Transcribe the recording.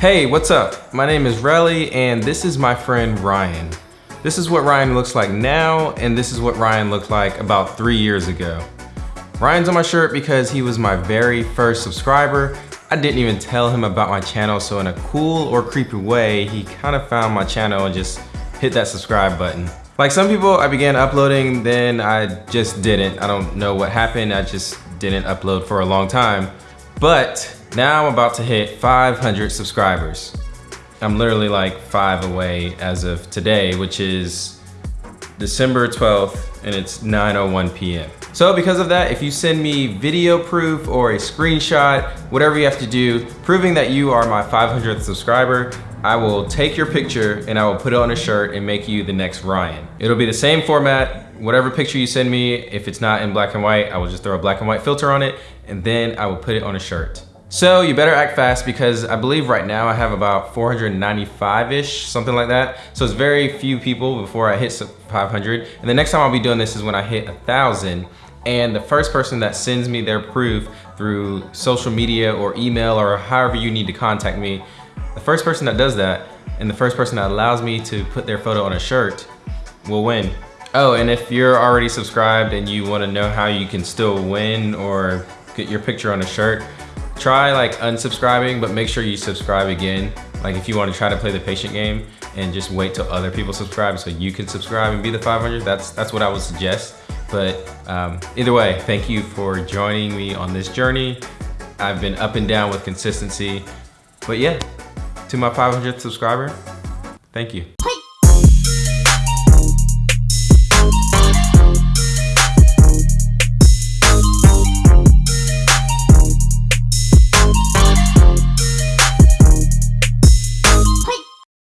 Hey, what's up? My name is Relly and this is my friend Ryan. This is what Ryan looks like now and this is what Ryan looked like about three years ago. Ryan's on my shirt because he was my very first subscriber. I didn't even tell him about my channel so in a cool or creepy way, he kind of found my channel and just hit that subscribe button. Like some people, I began uploading, then I just didn't. I don't know what happened, I just didn't upload for a long time. But now I'm about to hit 500 subscribers. I'm literally like five away as of today, which is December 12th and it's 9.01 p.m. So because of that, if you send me video proof or a screenshot, whatever you have to do, proving that you are my 500th subscriber, I will take your picture and I will put it on a shirt and make you the next Ryan. It'll be the same format, whatever picture you send me, if it's not in black and white, I will just throw a black and white filter on it and then I will put it on a shirt. So you better act fast because I believe right now I have about 495-ish, something like that. So it's very few people before I hit 500. And the next time I'll be doing this is when I hit a 1,000. And the first person that sends me their proof through social media or email or however you need to contact me, the first person that does that and the first person that allows me to put their photo on a shirt will win. Oh, and if you're already subscribed and you wanna know how you can still win or get your picture on a shirt, try like unsubscribing, but make sure you subscribe again. Like if you want to try to play the patient game and just wait till other people subscribe so you can subscribe and be the 500, that's, that's what I would suggest. But um, either way, thank you for joining me on this journey. I've been up and down with consistency. But yeah, to my 500th subscriber, thank you.